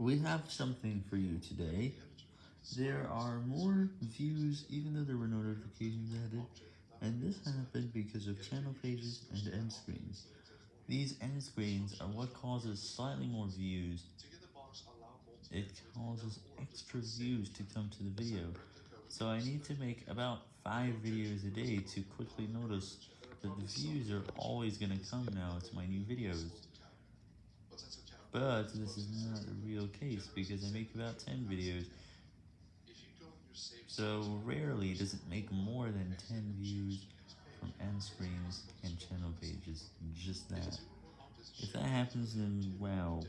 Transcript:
We have something for you today. There are more views even though there were no notifications added, and this happened because of channel pages and end screens. These end screens are what causes slightly more views. It causes extra views to come to the video, so I need to make about 5 videos a day to quickly notice that the views are always going to come now to my new videos. But this is not a real case because I make about 10 videos, so rarely does it make more than 10 views from end screens and channel pages, just that. If that happens then wow.